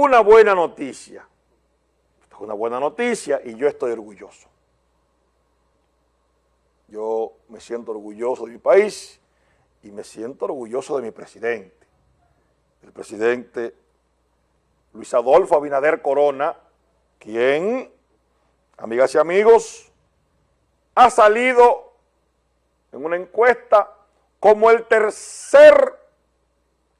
una buena noticia. Esto es una buena noticia y yo estoy orgulloso. Yo me siento orgulloso de mi país y me siento orgulloso de mi presidente. El presidente Luis Adolfo Abinader Corona, quien, amigas y amigos, ha salido en una encuesta como el tercer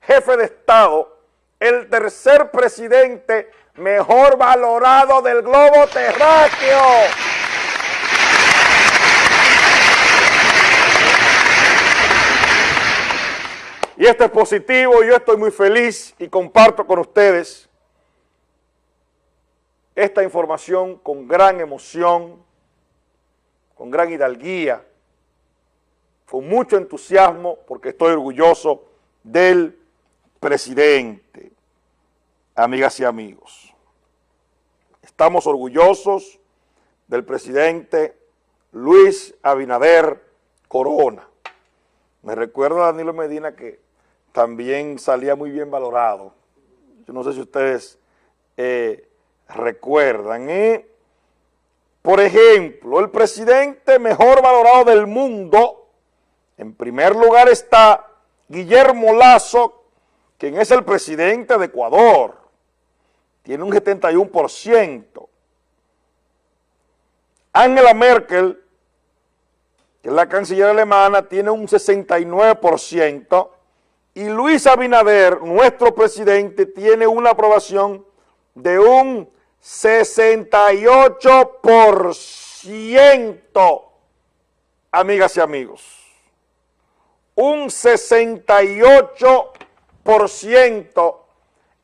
jefe de Estado, el tercer presidente mejor valorado del globo terráqueo. Y esto es positivo, yo estoy muy feliz y comparto con ustedes esta información con gran emoción, con gran hidalguía, con mucho entusiasmo, porque estoy orgulloso del presidente. Amigas y amigos, estamos orgullosos del presidente Luis Abinader Corona. Me recuerda a Danilo Medina que también salía muy bien valorado. Yo no sé si ustedes eh, recuerdan. ¿eh? Por ejemplo, el presidente mejor valorado del mundo, en primer lugar está Guillermo Lazo, quien es el presidente de Ecuador. Tiene un 71%. Angela Merkel, que es la canciller alemana, tiene un 69%. Y Luis Abinader, nuestro presidente, tiene una aprobación de un 68%, amigas y amigos. Un 68%,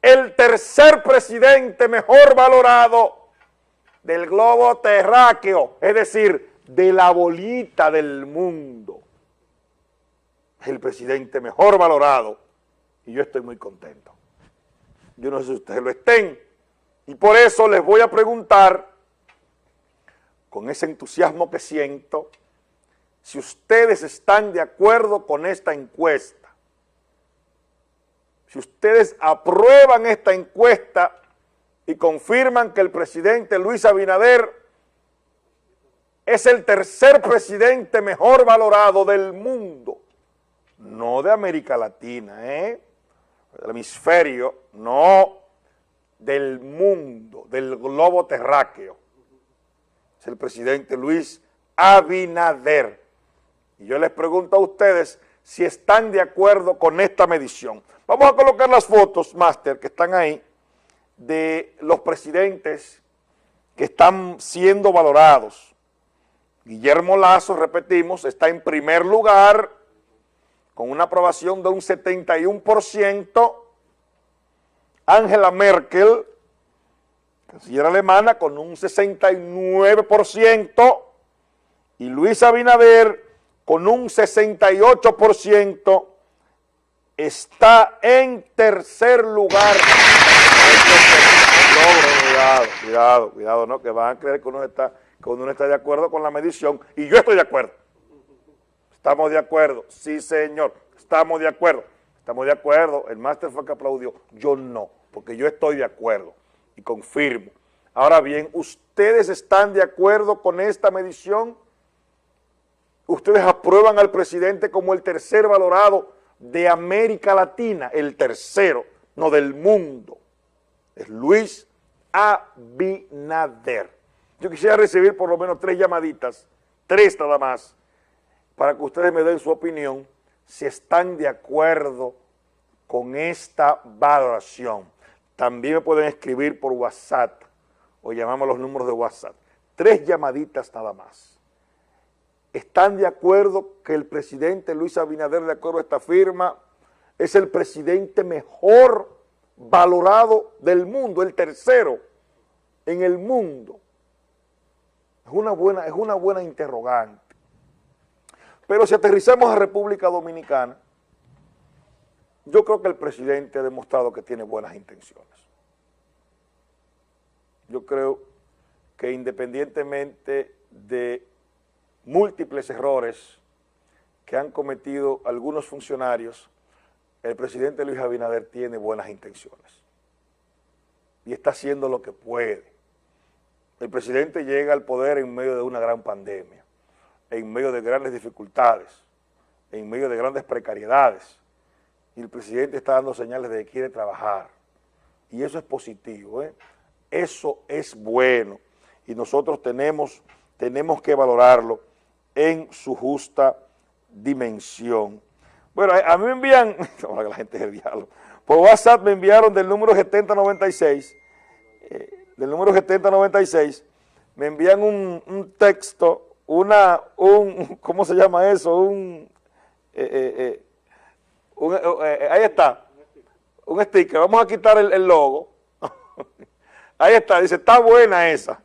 el tercer presidente mejor valorado del globo terráqueo, es decir, de la bolita del mundo. El presidente mejor valorado y yo estoy muy contento. Yo no sé si ustedes lo estén, y por eso les voy a preguntar, con ese entusiasmo que siento, si ustedes están de acuerdo con esta encuesta. Si ustedes aprueban esta encuesta y confirman que el presidente Luis Abinader es el tercer presidente mejor valorado del mundo, no de América Latina, ¿eh? del hemisferio, no, del mundo, del globo terráqueo. Es el presidente Luis Abinader. Y yo les pregunto a ustedes si están de acuerdo con esta medición. Vamos a colocar las fotos, Máster, que están ahí, de los presidentes que están siendo valorados. Guillermo Lazo, repetimos, está en primer lugar con una aprobación de un 71%, Angela Merkel, canciller alemana, con un 69%, y Luis Abinader, con un 68%, está en tercer lugar. Cuidado, cuidado, cuidado, ¿no? Que van a creer que uno está, que uno está de acuerdo con la medición, y yo estoy de acuerdo. Estamos de acuerdo, sí señor, estamos de acuerdo. Estamos de acuerdo, el máster fue que aplaudió, yo no, porque yo estoy de acuerdo y confirmo. Ahora bien, ¿ustedes están de acuerdo con esta medición? ¿Ustedes aprueban al presidente como el tercer valorado de América Latina? El tercero, no del mundo. Es Luis Abinader. Yo quisiera recibir por lo menos tres llamaditas, tres nada más, para que ustedes me den su opinión si están de acuerdo con esta valoración. También me pueden escribir por WhatsApp o llamamos los números de WhatsApp. Tres llamaditas nada más. ¿Están de acuerdo que el presidente Luis Abinader, de acuerdo a esta firma, es el presidente mejor valorado del mundo, el tercero en el mundo? Es una buena, es una buena interrogante. Pero si aterrizamos a República Dominicana, yo creo que el presidente ha demostrado que tiene buenas intenciones. Yo creo que independientemente de múltiples errores que han cometido algunos funcionarios, el presidente Luis Abinader tiene buenas intenciones. y está haciendo lo que puede. El presidente llega al poder en medio de una gran pandemia, en medio de grandes dificultades, en medio de grandes precariedades, y el presidente está dando señales de que quiere trabajar, y eso es positivo, ¿eh? eso es bueno, y nosotros tenemos, tenemos que valorarlo en su justa dimensión. Bueno, a mí me envían, ahora la gente es el diálogo, por WhatsApp me enviaron del número 7096, eh, del número 7096, me envían un, texto, una, un, ¿cómo se llama eso? Un, eh, eh, ahí está, un sticker, vamos a quitar el, el logo, ahí está, dice, está buena esa.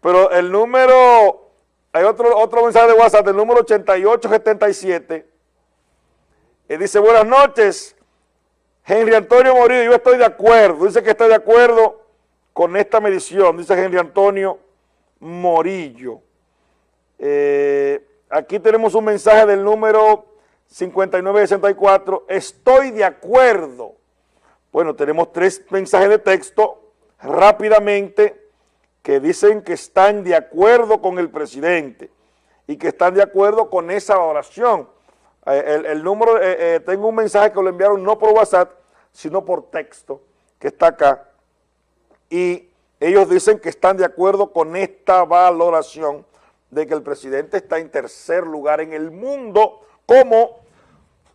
Pero el número, hay otro, otro mensaje de WhatsApp, el número 8877, y dice, buenas noches, Henry Antonio Morillo, yo estoy de acuerdo, dice que estoy de acuerdo con esta medición, dice Henry Antonio Morillo. Eh, aquí tenemos un mensaje del número 5964, estoy de acuerdo. Bueno, tenemos tres mensajes de texto rápidamente que dicen que están de acuerdo con el presidente y que están de acuerdo con esa oración. Eh, el, número, eh, eh, tengo un mensaje que lo enviaron no por WhatsApp, sino por texto, que está acá, y ellos dicen que están de acuerdo con esta valoración de que el presidente está en tercer lugar en el mundo como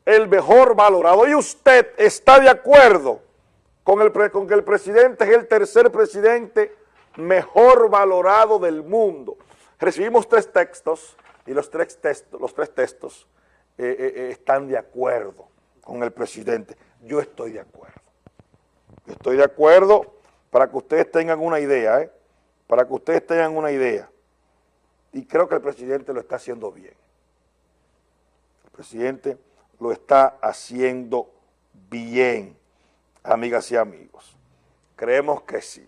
el mejor valorado. Y usted está de acuerdo con, el, con que el presidente es el tercer presidente mejor valorado del mundo. Recibimos tres textos y los tres textos, los tres textos eh, eh, eh, están de acuerdo con el presidente. Yo estoy de acuerdo. Yo estoy de acuerdo para que ustedes tengan una idea, para que ustedes tengan una idea. Y creo que el presidente lo está haciendo bien. El presidente lo está haciendo bien, amigas y amigos. Creemos que sí.